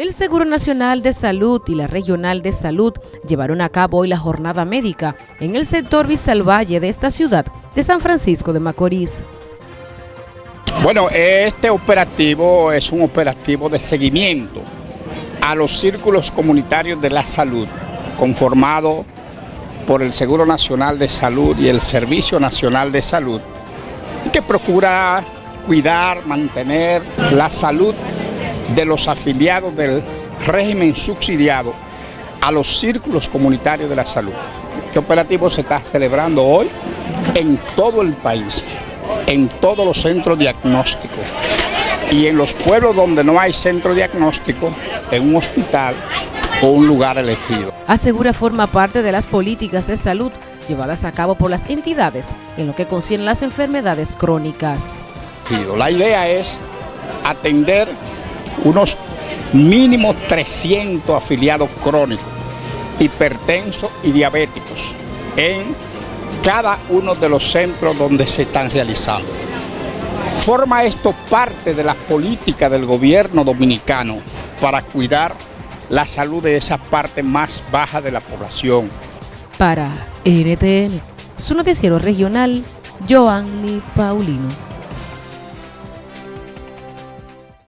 El Seguro Nacional de Salud y la Regional de Salud llevaron a cabo hoy la jornada médica en el sector Valle de esta ciudad de San Francisco de Macorís. Bueno, este operativo es un operativo de seguimiento a los círculos comunitarios de la salud, conformado por el Seguro Nacional de Salud y el Servicio Nacional de Salud, que procura cuidar, mantener la salud de los afiliados del régimen subsidiado a los círculos comunitarios de la salud. Este operativo se está celebrando hoy en todo el país, en todos los centros diagnósticos y en los pueblos donde no hay centro diagnóstico, en un hospital o un lugar elegido. Asegura forma parte de las políticas de salud llevadas a cabo por las entidades en lo que concierne las enfermedades crónicas. La idea es atender unos mínimo 300 afiliados crónicos, hipertensos y diabéticos en cada uno de los centros donde se están realizando. Forma esto parte de la política del gobierno dominicano para cuidar la salud de esa parte más baja de la población. Para NTN, su noticiero regional, Joanny Paulino.